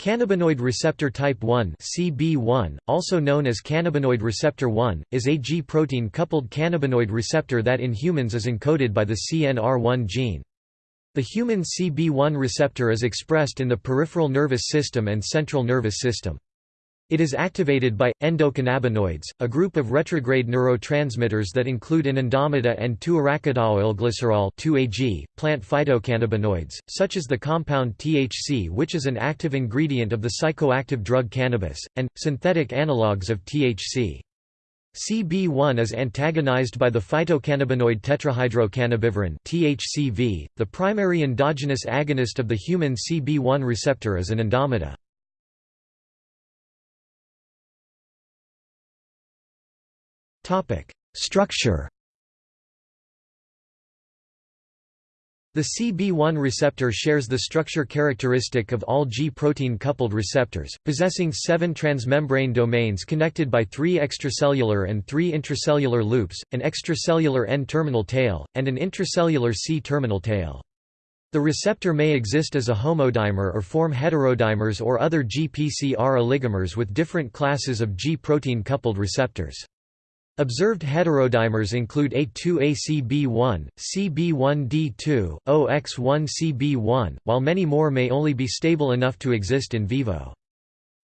Cannabinoid receptor type 1 (CB1), also known as cannabinoid receptor 1, is a G-protein coupled cannabinoid receptor that in humans is encoded by the CNR1 gene. The human CB1 receptor is expressed in the peripheral nervous system and central nervous system. It is activated by endocannabinoids, a group of retrograde neurotransmitters that include anandamide and 2-arachidonoylglycerol 2-AG, plant phytocannabinoids, such as the compound THC which is an active ingredient of the psychoactive drug cannabis, and, synthetic analogues of THC. CB1 is antagonized by the phytocannabinoid tetrahydrocannabivarin THCV. .The primary endogenous agonist of the human CB1 receptor is anandamide. Structure The CB1 receptor shares the structure characteristic of all G-protein coupled receptors, possessing seven transmembrane domains connected by three extracellular and three intracellular loops, an extracellular N-terminal tail, and an intracellular C-terminal tail. The receptor may exist as a homodimer or form heterodimers or other GPCR oligomers with different classes of G-protein coupled receptors. Observed heterodimers include A2ACB1, CB1D2, OX1CB1, while many more may only be stable enough to exist in vivo.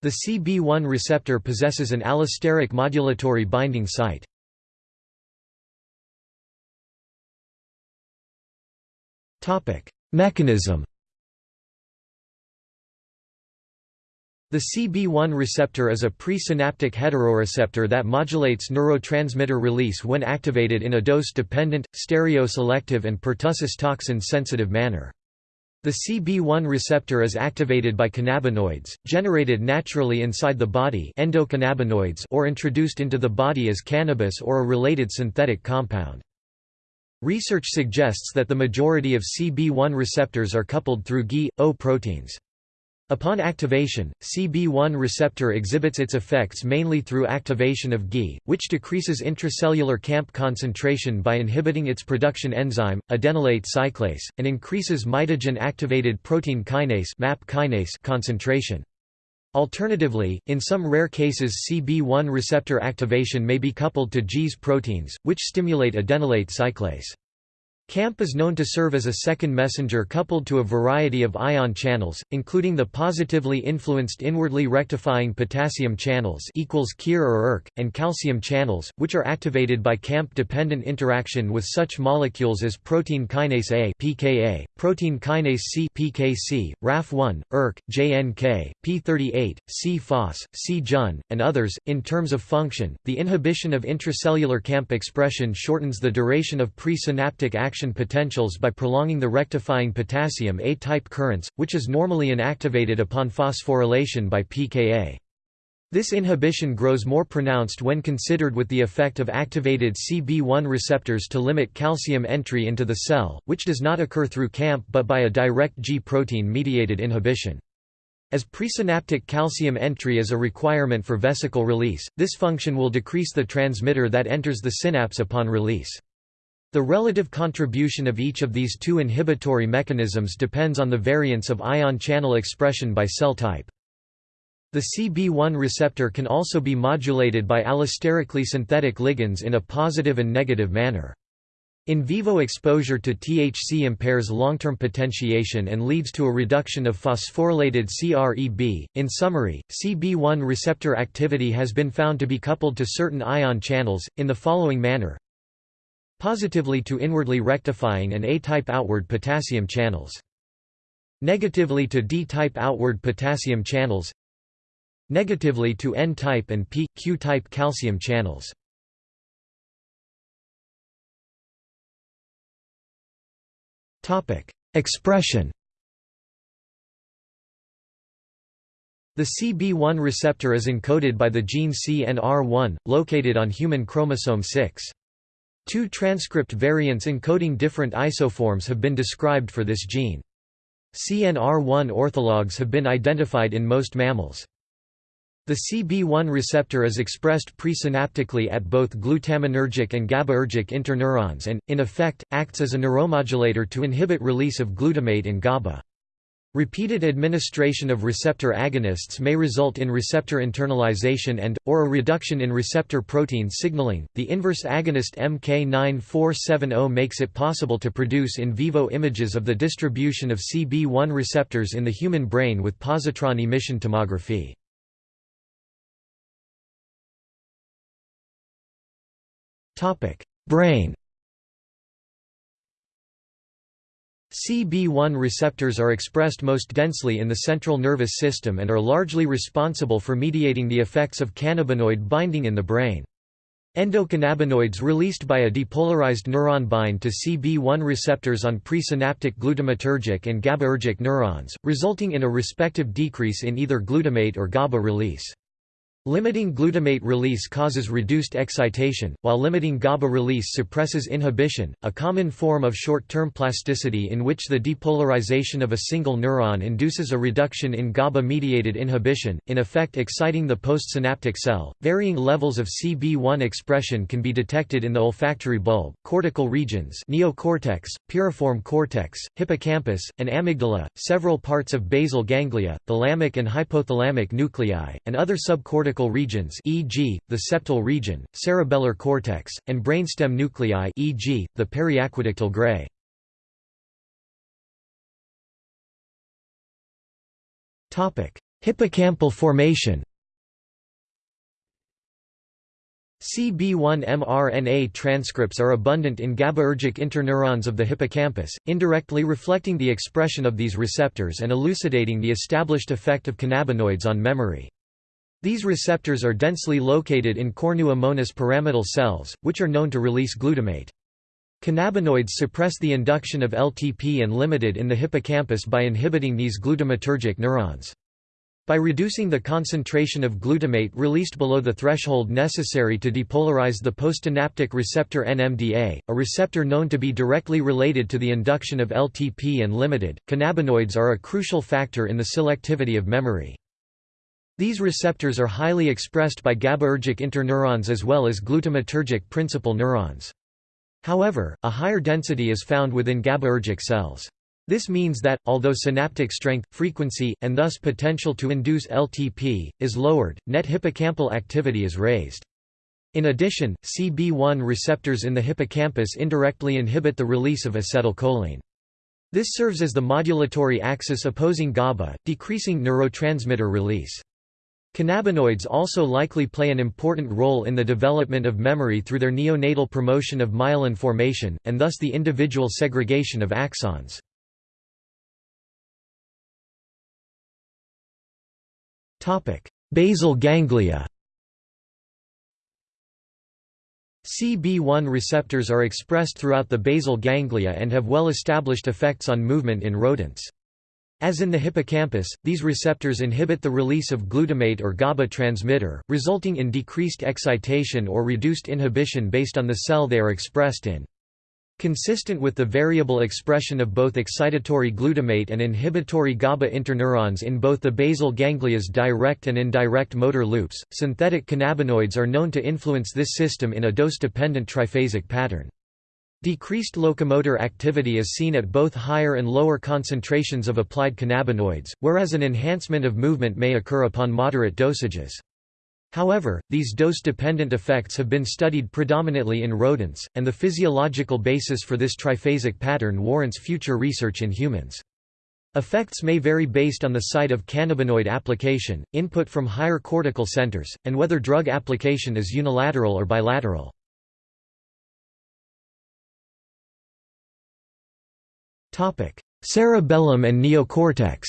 The CB1 receptor possesses an allosteric modulatory binding site. Mechanism The CB1 receptor is a presynaptic heteroreceptor that modulates neurotransmitter release when activated in a dose-dependent, stereoselective and pertussis toxin-sensitive manner. The CB1 receptor is activated by cannabinoids, generated naturally inside the body endocannabinoids or introduced into the body as cannabis or a related synthetic compound. Research suggests that the majority of CB1 receptors are coupled through Gi-O proteins. Upon activation, CB1 receptor exhibits its effects mainly through activation of Gi, which decreases intracellular CAMP concentration by inhibiting its production enzyme, adenylate cyclase, and increases mitogen-activated protein kinase, MAP kinase concentration. Alternatively, in some rare cases CB1 receptor activation may be coupled to G's proteins, which stimulate adenylate cyclase. CAMP is known to serve as a second messenger coupled to a variety of ion channels, including the positively influenced inwardly rectifying potassium channels and calcium channels, which are activated by CAMP-dependent interaction with such molecules as protein kinase A (pKa), protein kinase C (pKc), RAF1, ERK, JNK, P38, C-FOS, C-JUN, and others. In terms of function, the inhibition of intracellular CAMP expression shortens the duration of presynaptic action action potentials by prolonging the rectifying potassium A-type currents, which is normally inactivated upon phosphorylation by pKa. This inhibition grows more pronounced when considered with the effect of activated CB1 receptors to limit calcium entry into the cell, which does not occur through CAMP but by a direct G-protein mediated inhibition. As presynaptic calcium entry is a requirement for vesicle release, this function will decrease the transmitter that enters the synapse upon release. The relative contribution of each of these two inhibitory mechanisms depends on the variance of ion channel expression by cell type. The CB1 receptor can also be modulated by allosterically synthetic ligands in a positive and negative manner. In vivo exposure to THC impairs long-term potentiation and leads to a reduction of phosphorylated CREB. In summary, CB1 receptor activity has been found to be coupled to certain ion channels, in the following manner Positively to inwardly rectifying and A-type outward potassium channels. Negatively to D-type outward potassium channels. Negatively to N-type and P, Q-type calcium channels. Expression The CB1 receptor is encoded by the gene CNR1, located on human chromosome 6. Two transcript variants encoding different isoforms have been described for this gene. CNR1 orthologs have been identified in most mammals. The CB1 receptor is expressed presynaptically at both glutaminergic and GABAergic interneurons and, in effect, acts as a neuromodulator to inhibit release of glutamate and GABA. Repeated administration of receptor agonists may result in receptor internalization and, or a reduction in receptor protein signaling. The inverse agonist MK9470 makes it possible to produce in vivo images of the distribution of CB1 receptors in the human brain with positron emission tomography. Brain CB1 receptors are expressed most densely in the central nervous system and are largely responsible for mediating the effects of cannabinoid binding in the brain. Endocannabinoids released by a depolarized neuron bind to CB1 receptors on presynaptic glutamatergic and GABAergic neurons, resulting in a respective decrease in either glutamate or GABA release. Limiting glutamate release causes reduced excitation, while limiting GABA release suppresses inhibition, a common form of short-term plasticity in which the depolarization of a single neuron induces a reduction in GABA-mediated inhibition, in effect exciting the postsynaptic cell. Varying levels of CB1 expression can be detected in the olfactory bulb, cortical regions, neocortex, piriform cortex, hippocampus, and amygdala, several parts of basal ganglia, thalamic and hypothalamic nuclei, and other subcortical cortical regions e.g., the septal region, cerebellar cortex, and brainstem nuclei e.g., the periaqueductal gray. Hippocampal formation CB1 mRNA transcripts are abundant in GABAergic interneurons of the hippocampus, indirectly reflecting the expression of these receptors and elucidating the established effect of cannabinoids on memory. These receptors are densely located in cornu ammonis pyramidal cells, which are known to release glutamate. Cannabinoids suppress the induction of LTP and limited in the hippocampus by inhibiting these glutamatergic neurons. By reducing the concentration of glutamate released below the threshold necessary to depolarize the postsynaptic receptor NMDA, a receptor known to be directly related to the induction of LTP and limited, cannabinoids are a crucial factor in the selectivity of memory. These receptors are highly expressed by GABAergic interneurons as well as glutamatergic principal neurons. However, a higher density is found within GABAergic cells. This means that, although synaptic strength, frequency, and thus potential to induce LTP, is lowered, net hippocampal activity is raised. In addition, CB1 receptors in the hippocampus indirectly inhibit the release of acetylcholine. This serves as the modulatory axis opposing GABA, decreasing neurotransmitter release. Cannabinoids also likely play an important role in the development of memory through their neonatal promotion of myelin formation, and thus the individual segregation of axons. Basal ganglia CB1 receptors are expressed throughout the basal ganglia and have well-established effects on movement in rodents. As in the hippocampus, these receptors inhibit the release of glutamate or GABA transmitter, resulting in decreased excitation or reduced inhibition based on the cell they are expressed in. Consistent with the variable expression of both excitatory glutamate and inhibitory GABA interneurons in both the basal ganglia's direct and indirect motor loops, synthetic cannabinoids are known to influence this system in a dose-dependent triphasic pattern. Decreased locomotor activity is seen at both higher and lower concentrations of applied cannabinoids, whereas an enhancement of movement may occur upon moderate dosages. However, these dose-dependent effects have been studied predominantly in rodents, and the physiological basis for this triphasic pattern warrants future research in humans. Effects may vary based on the site of cannabinoid application, input from higher cortical centers, and whether drug application is unilateral or bilateral. Cerebellum and neocortex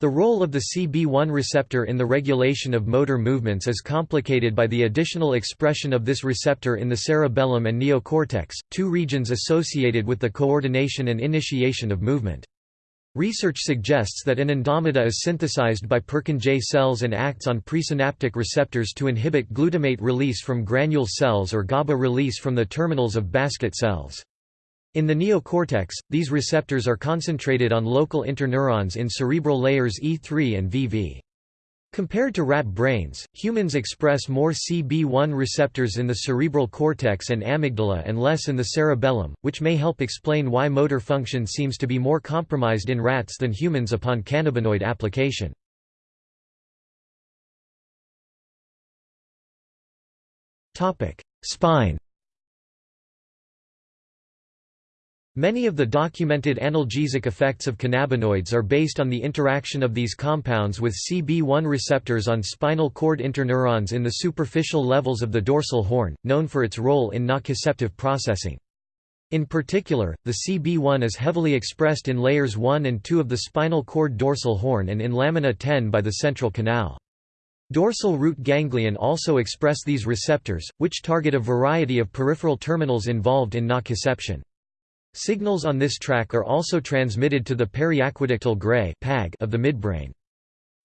The role of the CB1 receptor in the regulation of motor movements is complicated by the additional expression of this receptor in the cerebellum and neocortex, two regions associated with the coordination and initiation of movement. Research suggests that anandamide is synthesized by Purkinje cells and acts on presynaptic receptors to inhibit glutamate release from granule cells or GABA release from the terminals of basket cells. In the neocortex, these receptors are concentrated on local interneurons in cerebral layers E3 and VV. Compared to rat brains, humans express more CB1 receptors in the cerebral cortex and amygdala and less in the cerebellum, which may help explain why motor function seems to be more compromised in rats than humans upon cannabinoid application. Spine Many of the documented analgesic effects of cannabinoids are based on the interaction of these compounds with CB1 receptors on spinal cord interneurons in the superficial levels of the dorsal horn, known for its role in nociceptive processing. In particular, the CB1 is heavily expressed in layers 1 and 2 of the spinal cord dorsal horn and in lamina 10 by the central canal. Dorsal root ganglion also express these receptors, which target a variety of peripheral terminals involved in nociception. Signals on this track are also transmitted to the periaqueductal gray of the midbrain.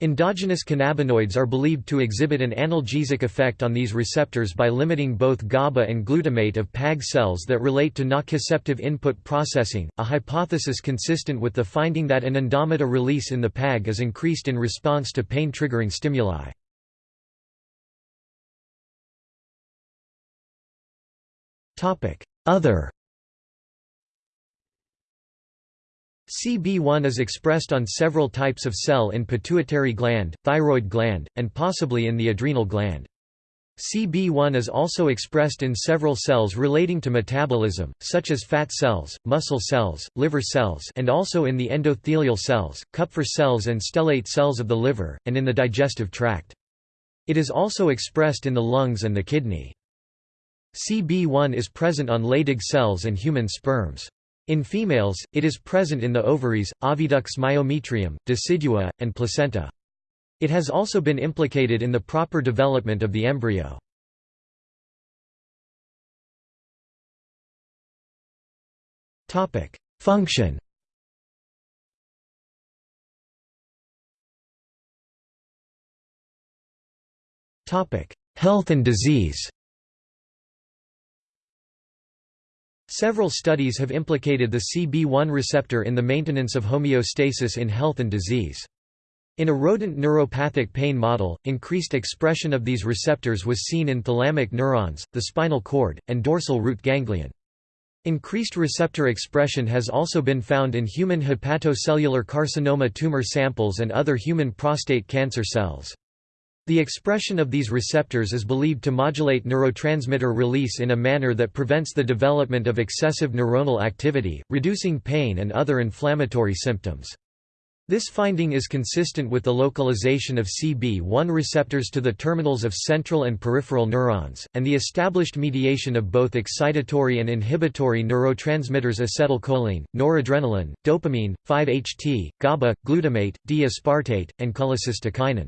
Endogenous cannabinoids are believed to exhibit an analgesic effect on these receptors by limiting both GABA and glutamate of PAG cells that relate to nociceptive input processing, a hypothesis consistent with the finding that anandamide release in the PAG is increased in response to pain-triggering stimuli. Other CB1 is expressed on several types of cell in pituitary gland, thyroid gland, and possibly in the adrenal gland. CB1 is also expressed in several cells relating to metabolism, such as fat cells, muscle cells, liver cells and also in the endothelial cells, Kupffer cells and stellate cells of the liver, and in the digestive tract. It is also expressed in the lungs and the kidney. CB1 is present on Leydig cells and human sperms. In females, it is present in the ovaries, oviducts myometrium, decidua, and placenta. It has also been implicated in the proper development of the embryo. Function Health and disease Several studies have implicated the CB1 receptor in the maintenance of homeostasis in health and disease. In a rodent neuropathic pain model, increased expression of these receptors was seen in thalamic neurons, the spinal cord, and dorsal root ganglion. Increased receptor expression has also been found in human hepatocellular carcinoma tumor samples and other human prostate cancer cells. The expression of these receptors is believed to modulate neurotransmitter release in a manner that prevents the development of excessive neuronal activity, reducing pain and other inflammatory symptoms. This finding is consistent with the localization of CB1 receptors to the terminals of central and peripheral neurons, and the established mediation of both excitatory and inhibitory neurotransmitters acetylcholine, noradrenaline, dopamine, 5-HT, GABA, glutamate, D-aspartate, and cholecystokinin.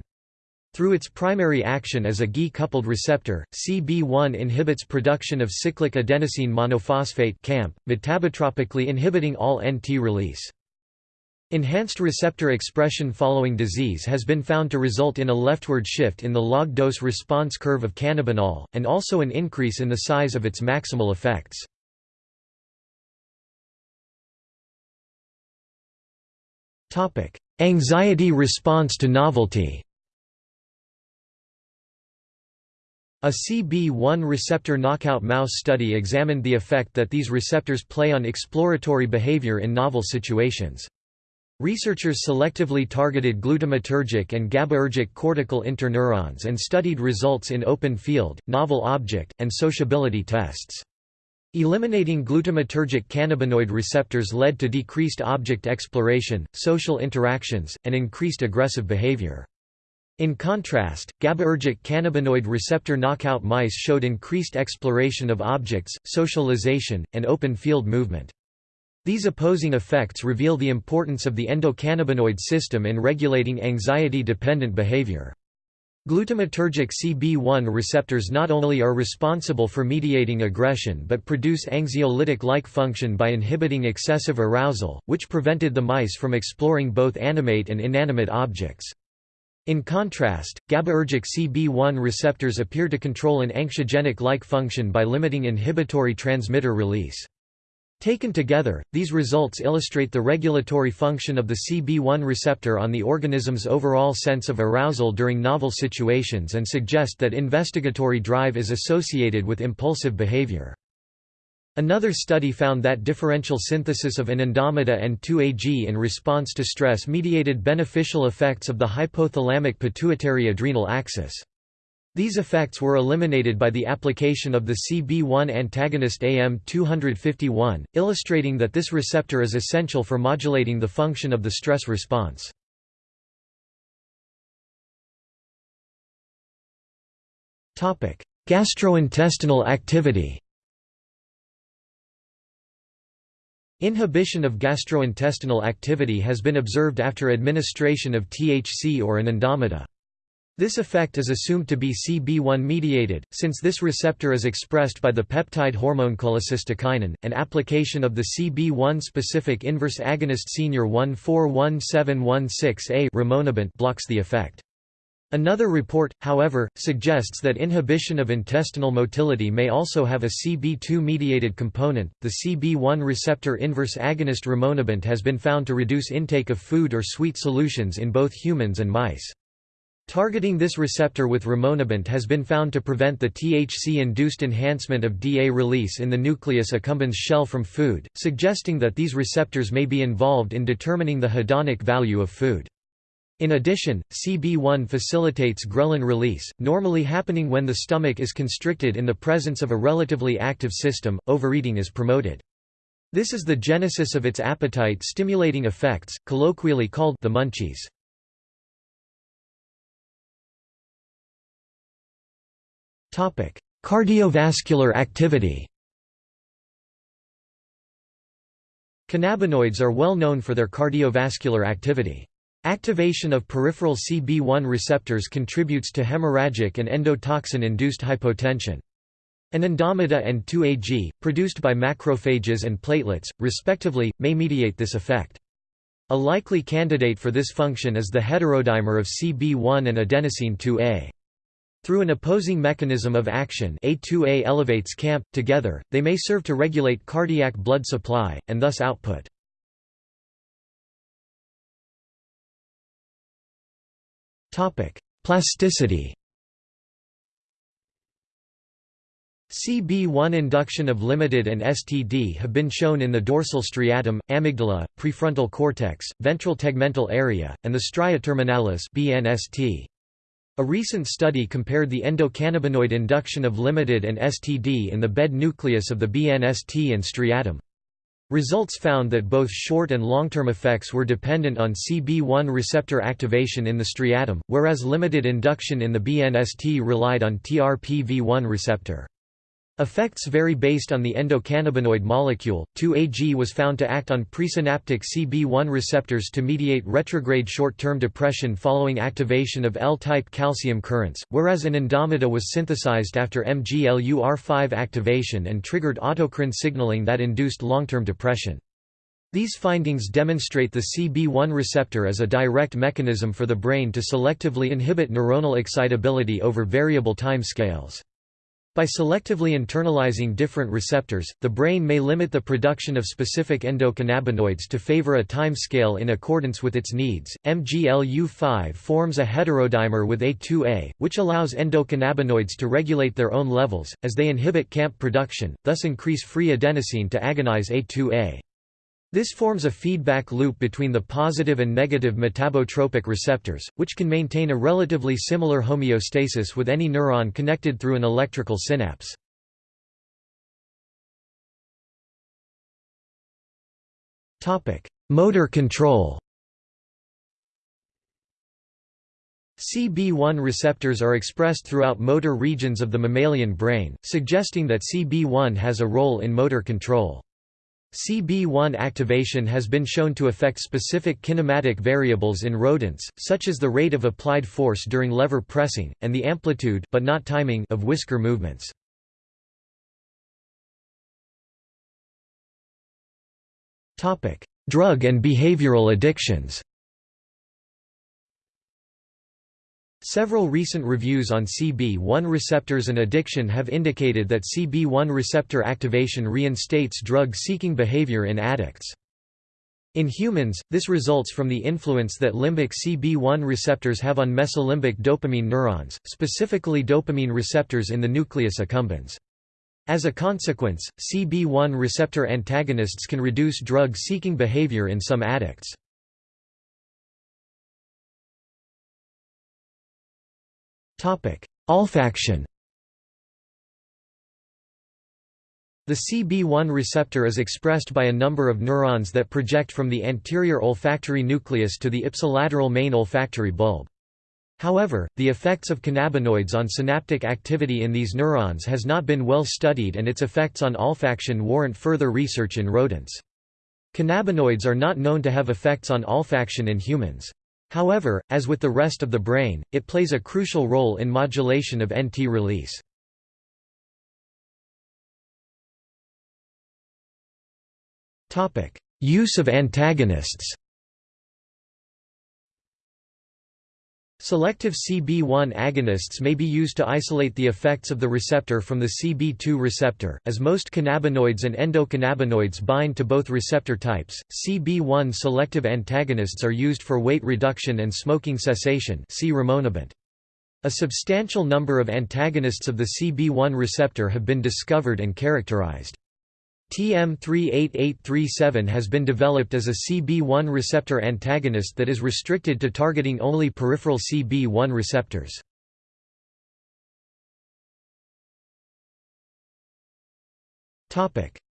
Through its primary action as a Gi-coupled receptor, CB1 inhibits production of cyclic adenosine monophosphate CAMP, metabotropically inhibiting all NT release. Enhanced receptor expression following disease has been found to result in a leftward shift in the log-dose response curve of cannabinol, and also an increase in the size of its maximal effects. Anxiety response to novelty A CB1 receptor knockout mouse study examined the effect that these receptors play on exploratory behavior in novel situations. Researchers selectively targeted glutamatergic and GABAergic cortical interneurons and studied results in open field, novel object, and sociability tests. Eliminating glutamatergic cannabinoid receptors led to decreased object exploration, social interactions, and increased aggressive behavior. In contrast, GABAergic cannabinoid receptor knockout mice showed increased exploration of objects, socialization, and open field movement. These opposing effects reveal the importance of the endocannabinoid system in regulating anxiety-dependent behavior. Glutamatergic CB1 receptors not only are responsible for mediating aggression but produce anxiolytic-like function by inhibiting excessive arousal, which prevented the mice from exploring both animate and inanimate objects. In contrast, GABAergic CB1 receptors appear to control an anxiogenic-like function by limiting inhibitory transmitter release. Taken together, these results illustrate the regulatory function of the CB1 receptor on the organism's overall sense of arousal during novel situations and suggest that investigatory drive is associated with impulsive behavior. Another study found that differential synthesis of anandamide and 2-AG in response to stress mediated beneficial effects of the hypothalamic pituitary adrenal axis. These effects were eliminated by the application of the CB1 antagonist AM251, illustrating that this receptor is essential for modulating the function of the stress response. Gastrointestinal activity Inhibition of gastrointestinal activity has been observed after administration of THC or anandamide. This effect is assumed to be CB1 mediated, since this receptor is expressed by the peptide hormone cholecystokinin. An application of the CB1 specific inverse agonist senior 141716A rimonabant blocks the effect. Another report, however, suggests that inhibition of intestinal motility may also have a CB2-mediated component. The CB1 receptor inverse agonist rimonabant has been found to reduce intake of food or sweet solutions in both humans and mice. Targeting this receptor with rimonabant has been found to prevent the THC-induced enhancement of DA release in the nucleus accumbens shell from food, suggesting that these receptors may be involved in determining the hedonic value of food. In addition, CB1 facilitates ghrelin release, normally happening when the stomach is constricted in the presence of a relatively active system, overeating is promoted. This is the genesis of its appetite-stimulating effects, colloquially called the munchies. Topic: Cardiovascular activity Cannabinoids are well known for their cardiovascular activity. Activation of peripheral CB1 receptors contributes to hemorrhagic and endotoxin-induced hypotension. Anandamide and 2-AG, produced by macrophages and platelets, respectively, may mediate this effect. A likely candidate for this function is the heterodimer of CB1 and adenosine 2A. Through an opposing mechanism of action A2A elevates CAMP, together, they may serve to regulate cardiac blood supply, and thus output. Plasticity CB1 induction of limited and STD have been shown in the dorsal striatum, amygdala, prefrontal cortex, ventral tegmental area, and the stria terminalis BNST. A recent study compared the endocannabinoid induction of limited and STD in the bed nucleus of the BNST and striatum. Results found that both short and long-term effects were dependent on CB1 receptor activation in the striatum, whereas limited induction in the BNST relied on TRPV1 receptor. Effects vary based on the endocannabinoid molecule. 2-AG was found to act on presynaptic CB1 receptors to mediate retrograde short-term depression following activation of L-type calcium currents, whereas anandamide was synthesized after MGLUR5 activation and triggered autocrine signaling that induced long-term depression. These findings demonstrate the CB1 receptor as a direct mechanism for the brain to selectively inhibit neuronal excitability over variable time scales. By selectively internalizing different receptors, the brain may limit the production of specific endocannabinoids to favor a time scale in accordance with its needs. MGLU5 forms a heterodimer with A2A, which allows endocannabinoids to regulate their own levels, as they inhibit CAMP production, thus increase free adenosine to agonize A2A. This forms a feedback loop between the positive and negative metabotropic receptors, which can maintain a relatively similar homeostasis with any neuron connected through an electrical synapse. Motor control CB1 receptors are expressed throughout motor regions of the mammalian brain, suggesting that CB1 has a role in motor control. CB1 activation has been shown to affect specific kinematic variables in rodents, such as the rate of applied force during lever pressing, and the amplitude but not timing of whisker movements. Drug and behavioral addictions Several recent reviews on CB1 receptors and addiction have indicated that CB1 receptor activation reinstates drug-seeking behavior in addicts. In humans, this results from the influence that limbic CB1 receptors have on mesolimbic dopamine neurons, specifically dopamine receptors in the nucleus accumbens. As a consequence, CB1 receptor antagonists can reduce drug-seeking behavior in some addicts. Olfaction The CB1 receptor is expressed by a number of neurons that project from the anterior olfactory nucleus to the ipsilateral main olfactory bulb. However, the effects of cannabinoids on synaptic activity in these neurons has not been well studied and its effects on olfaction warrant further research in rodents. Cannabinoids are not known to have effects on olfaction in humans. However, as with the rest of the brain, it plays a crucial role in modulation of NT release. Use of antagonists Selective CB1 agonists may be used to isolate the effects of the receptor from the CB2 receptor, as most cannabinoids and endocannabinoids bind to both receptor types. CB1 selective antagonists are used for weight reduction and smoking cessation. See. A substantial number of antagonists of the CB1 receptor have been discovered and characterized. TM38837 has been developed as a CB1 receptor antagonist that is restricted to targeting only peripheral CB1 receptors.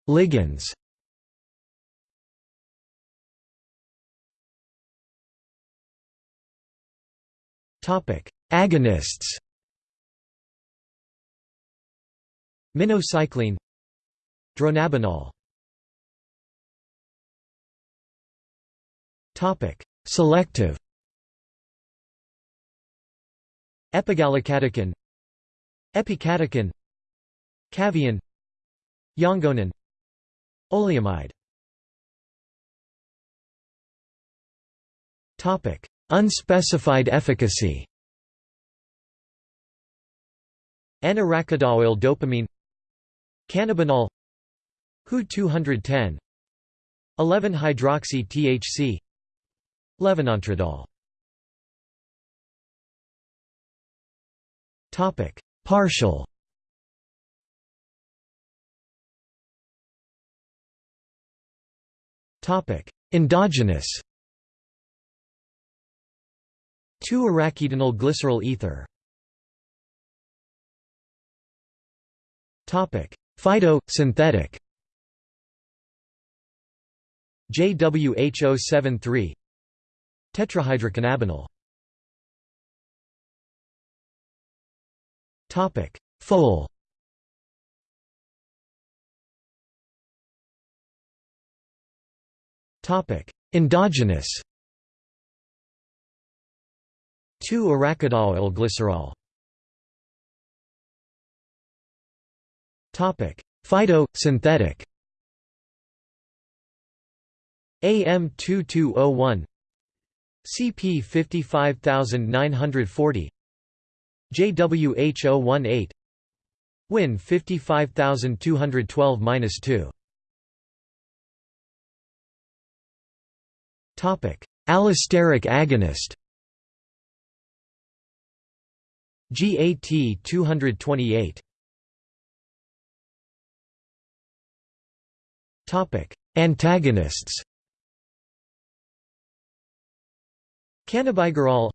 Ligands. Agonists. Minocycline Dronabinol. Selective. Epigallocatechin Epicatechin Caveon Yangonin. Oleamide. Topic: Unspecified efficacy. N-arachidonoyl dopamine. Cannabinol Hu 210 11-hydroxy THC Levonantradol Topic. Partial. Topic. Endogenous. 2-arachidinyl glycerol ether. Topic. Phyto synthetic JWH073 Tetrahydrocannabinol. Topic Full Topic Endogenous. 2-arachidonoyl glycerol. Topic Phyto synthetic AM2201 CP 55940 JWH018 Win 55212-2 Topic. Allosteric agonist. GAT 228 Topic. Antagonists Cannabigerol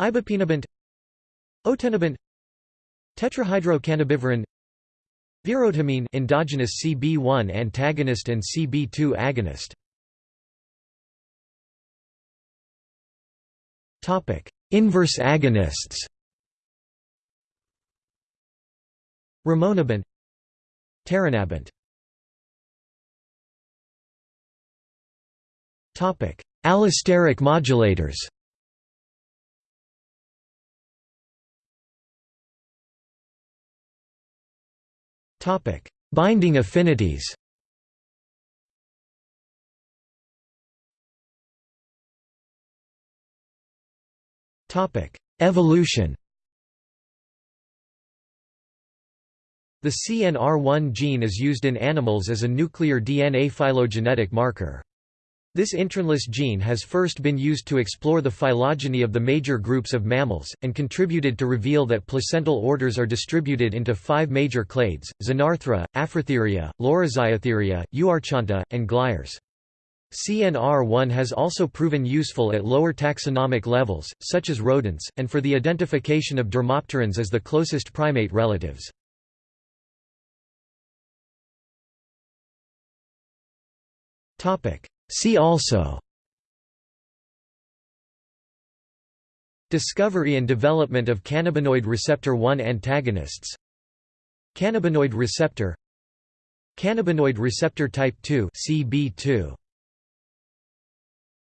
Ibipinabant Otenabant Tetrahydrocannabivarin Virodhamine endogenous CB1 antagonist and CB2 agonist. Topic Inverse agonists. Rimonabant Taranabant Topic Allosteric modulators Topic: Binding affinities. Topic: Evolution The CNR1 gene is used in animals as a nuclear DNA phylogenetic marker. This intronless gene has first been used to explore the phylogeny of the major groups of mammals, and contributed to reveal that placental orders are distributed into five major clades, Xenarthra, Afrotheria, Laurasiatheria, Euarchonta, and Glires. CNR1 has also proven useful at lower taxonomic levels, such as rodents, and for the identification of dermopterans as the closest primate relatives. See also. Discovery and development of cannabinoid receptor 1 antagonists. Cannabinoid receptor. Cannabinoid receptor type 2 CB2